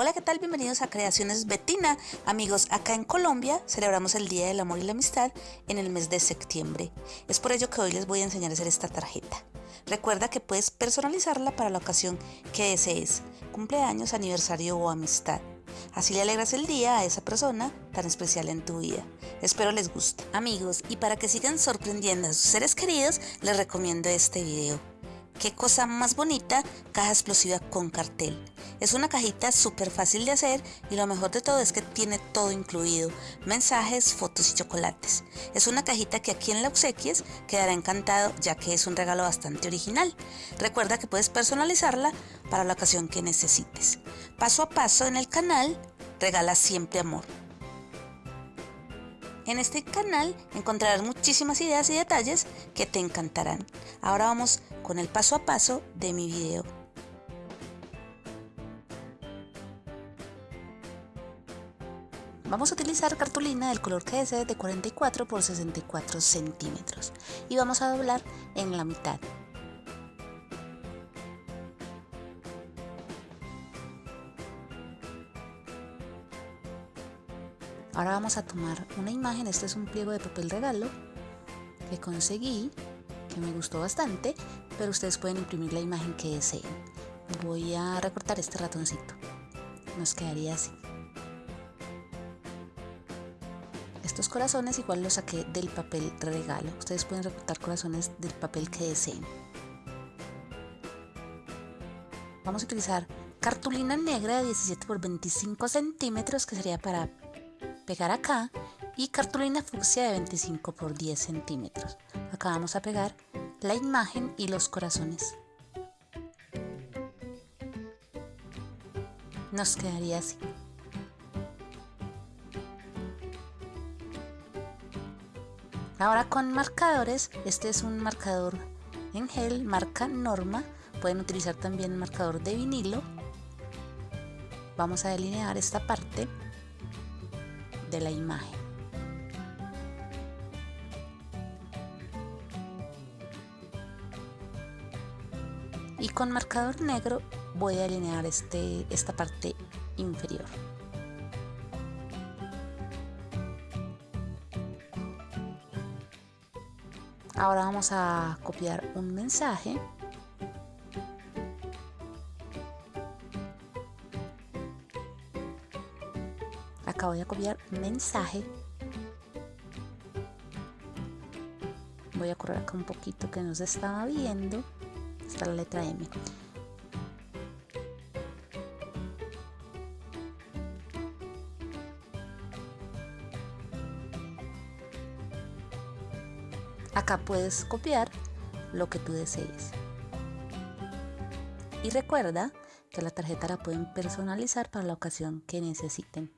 Hola, ¿qué tal? Bienvenidos a Creaciones Betina. Amigos, acá en Colombia celebramos el Día del Amor y la Amistad en el mes de septiembre. Es por ello que hoy les voy a enseñar a hacer esta tarjeta. Recuerda que puedes personalizarla para la ocasión que desees, cumpleaños, aniversario o amistad. Así le alegras el día a esa persona tan especial en tu vida. Espero les guste. Amigos, y para que sigan sorprendiendo a sus seres queridos, les recomiendo este video. Qué cosa más bonita, caja explosiva con cartel. Es una cajita súper fácil de hacer y lo mejor de todo es que tiene todo incluido, mensajes, fotos y chocolates. Es una cajita que aquí en la obsequies quedará encantado ya que es un regalo bastante original. Recuerda que puedes personalizarla para la ocasión que necesites. Paso a paso en el canal, regala siempre amor. En este canal encontrarás muchísimas ideas y detalles que te encantarán. Ahora vamos con el paso a paso de mi video. Vamos a utilizar cartulina del color que desees de 44 por 64 centímetros y vamos a doblar en la mitad. Ahora vamos a tomar una imagen, este es un pliego de papel regalo que conseguí, que me gustó bastante, pero ustedes pueden imprimir la imagen que deseen. Voy a recortar este ratoncito, nos quedaría así. Estos corazones igual los saqué del papel regalo, ustedes pueden recortar corazones del papel que deseen. Vamos a utilizar cartulina negra de 17 por 25 centímetros que sería para pegar acá y cartulina fucsia de 25 por 10 centímetros. Acá vamos a pegar la imagen y los corazones. Nos quedaría así. Ahora con marcadores, este es un marcador en gel, marca Norma. Pueden utilizar también marcador de vinilo. Vamos a delinear esta parte de la imagen. Y con marcador negro voy a alinear este, esta parte inferior. Ahora vamos a copiar un mensaje acá voy a copiar mensaje. Voy a correr acá un poquito que no se estaba viendo. Está la letra M. Acá puedes copiar lo que tú desees. Y recuerda que la tarjeta la pueden personalizar para la ocasión que necesiten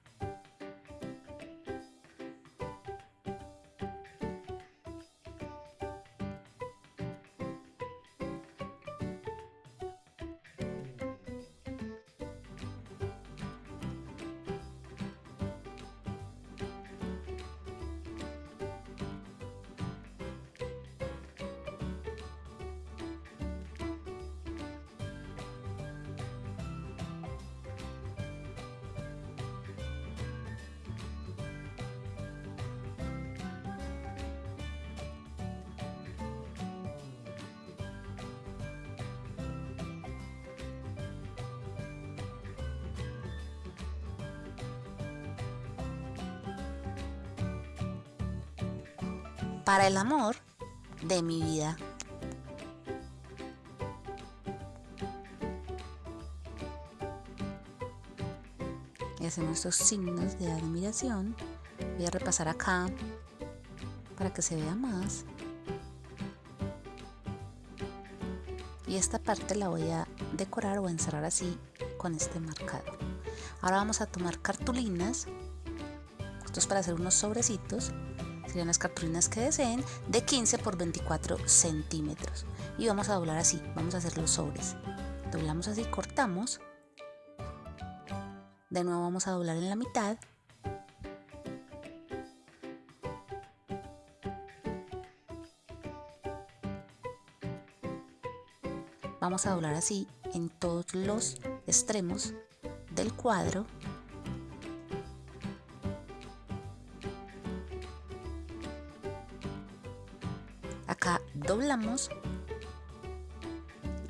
para el amor de mi vida. Y hacemos estos signos de admiración. Voy a repasar acá para que se vea más. Y esta parte la voy a decorar o encerrar así con este marcador. Ahora vamos a tomar cartulinas. Esto es para hacer unos sobrecitos serían las cartulinas que deseen de 15 por 24 centímetros. Y vamos a doblar así vamos a hacer los sobres. Doblamos así cortamos. De nuevo vamos a doblar en la mitad. Vamos a doblar así en todos los extremos del cuadro. Acá doblamos,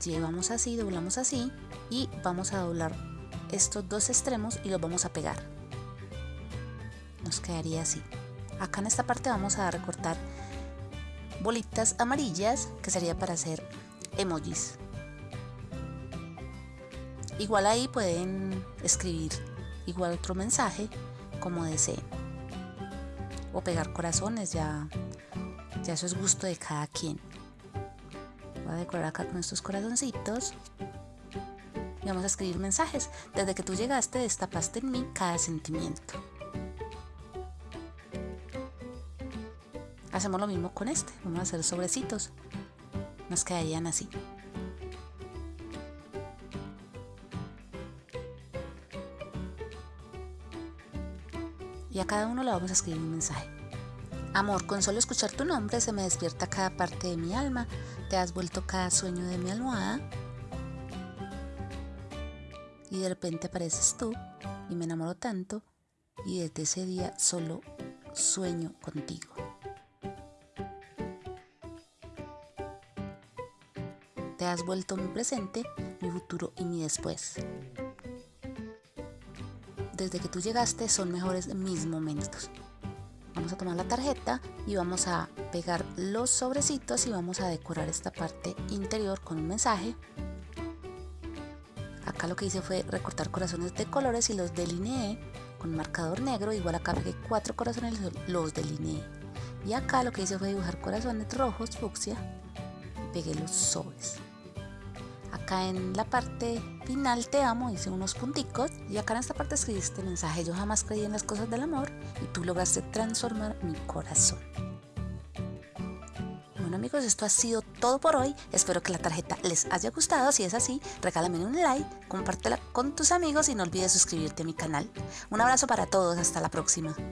llevamos así, doblamos así y vamos a doblar estos dos extremos y los vamos a pegar. Nos quedaría así. Acá en esta parte vamos a recortar bolitas amarillas que sería para hacer emojis. Igual ahí pueden escribir igual otro mensaje como deseen. O pegar corazones, ya, ya eso es gusto de cada quien. Voy a decorar acá con estos corazoncitos. Y vamos a escribir mensajes. Desde que tú llegaste destapaste en mí cada sentimiento. Hacemos lo mismo con este. Vamos a hacer sobrecitos. Nos quedarían así. y a cada uno le vamos a escribir un mensaje. Amor, con solo escuchar tu nombre se me despierta cada parte de mi alma, te has vuelto cada sueño de mi almohada y de repente apareces tú y me enamoro tanto y desde ese día solo sueño contigo. Te has vuelto mi presente, mi futuro y mi después desde que tú llegaste son mejores mis momentos. Vamos a tomar la tarjeta y vamos a pegar los sobrecitos y vamos a decorar esta parte interior con un mensaje. Acá lo que hice fue recortar corazones de colores y los delineé con marcador negro. Igual acá pegué cuatro corazones los delineé. Y acá lo que hice fue dibujar corazones rojos, fucsia, y pegué los sobres acá en la parte final te amo, hice unos punticos y acá en esta parte escribí este mensaje, yo jamás creí en las cosas del amor y tú lograste transformar mi corazón. Bueno amigos, esto ha sido todo por hoy, espero que la tarjeta les haya gustado, si es así, regálame un like, compártela con tus amigos y no olvides suscribirte a mi canal. Un abrazo para todos, hasta la próxima.